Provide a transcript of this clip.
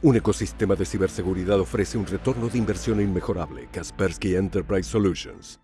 Un ecosistema de ciberseguridad ofrece un retorno de inversión inmejorable. Kaspersky Enterprise Solutions.